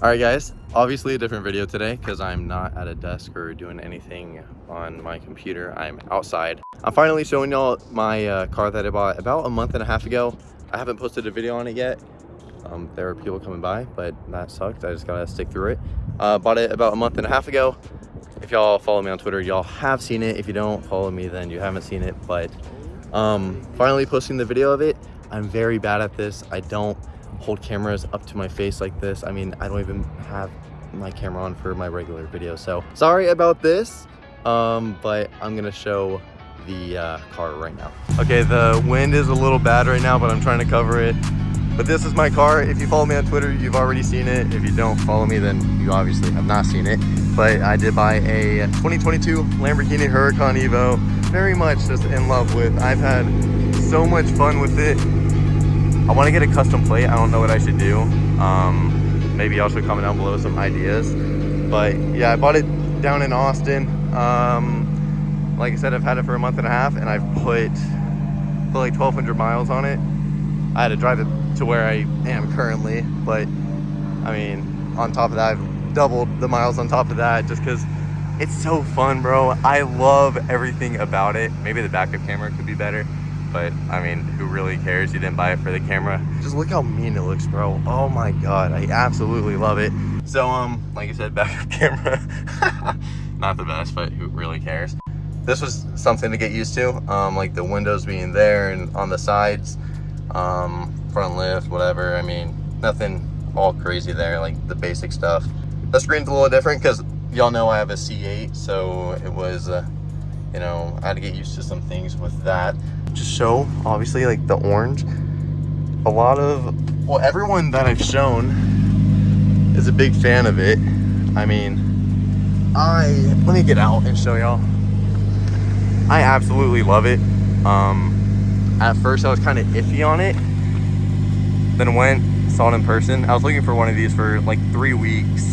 All right, guys, obviously a different video today because I'm not at a desk or doing anything on my computer. I'm outside. I'm finally showing y'all my uh, car that I bought about a month and a half ago. I haven't posted a video on it yet. Um, there were people coming by, but that sucked. I just gotta stick through it. Uh, bought it about a month and a half ago. If y'all follow me on Twitter, y'all have seen it. If you don't follow me, then you haven't seen it. But um, finally posting the video of it. I'm very bad at this. I don't hold cameras up to my face like this. I mean, I don't even have my camera on for my regular video. So sorry about this, um, but I'm gonna show the uh, car right now. Okay, the wind is a little bad right now, but I'm trying to cover it. But this is my car. If you follow me on Twitter, you've already seen it. If you don't follow me, then you obviously have not seen it. But I did buy a 2022 Lamborghini Huracan Evo. Very much just in love with. I've had so much fun with it. I want to get a custom plate. I don't know what I should do. Um, maybe y'all should comment down below some ideas. But yeah, I bought it down in Austin. Um, like I said, I've had it for a month and a half and I've put, put like 1,200 miles on it. I had to drive it to where I am currently, but I mean, on top of that, I've doubled the miles on top of that just because it's so fun, bro. I love everything about it. Maybe the backup camera could be better, but I mean, who really cares? You didn't buy it for the camera. Just look how mean it looks, bro. Oh my God, I absolutely love it. So, um, like I said, backup camera, not the best, but who really cares? This was something to get used to, um, like the windows being there and on the sides um, front lift, whatever. I mean, nothing all crazy there, like the basic stuff. The screen's a little different because y'all know I have a C8, so it was, uh, you know, I had to get used to some things with that. Show, obviously, like the orange. A lot of, well, everyone that I've shown is a big fan of it. I mean, I, let me get out and show y'all. I absolutely love it. Um, at first I was kind of iffy on it. Then went, saw it in person. I was looking for one of these for like three weeks.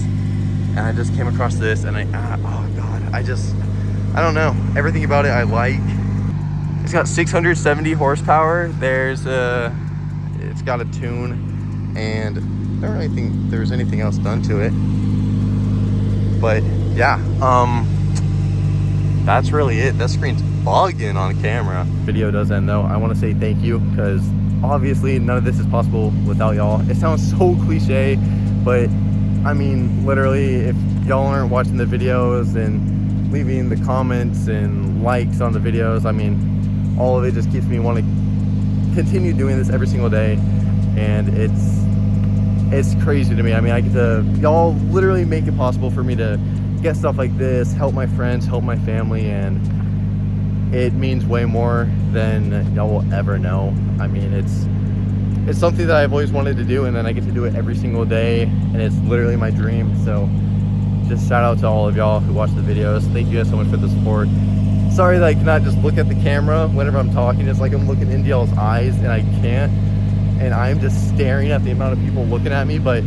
And I just came across this and I, ah, oh God, I just, I don't know. Everything about it I like. It's got 670 horsepower. There's a, it's got a tune and I don't really think there's anything else done to it. But yeah, um, that's really it. That screen's bugging on camera. Video does end though. I want to say thank you because obviously none of this is possible without y'all. It sounds so cliche, but I mean, literally, if y'all aren't watching the videos and leaving the comments and likes on the videos, I mean, all of it just keeps me wanting to continue doing this every single day. And it's, it's crazy to me. I mean, I get to, y'all literally make it possible for me to get stuff like this, help my friends, help my family, and it means way more than y'all will ever know. I mean, it's it's something that I've always wanted to do, and then I get to do it every single day, and it's literally my dream. So just shout out to all of y'all who watch the videos. Thank you guys so much for the support. Sorry that I cannot just look at the camera whenever I'm talking. It's like I'm looking into y'all's eyes, and I can't. And I'm just staring at the amount of people looking at me, but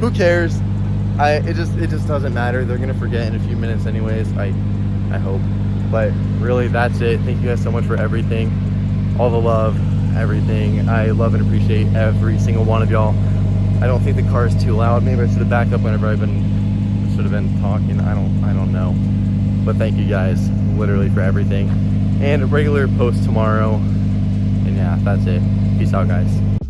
who cares? I it just it just doesn't matter. They're gonna forget in a few minutes anyways. I I hope. But really that's it. Thank you guys so much for everything. All the love, everything. I love and appreciate every single one of y'all. I don't think the car is too loud. Maybe I should have backed up whenever I've been should have been talking. I don't I don't know. But thank you guys literally for everything. And a regular post tomorrow. And yeah, that's it. Peace out guys.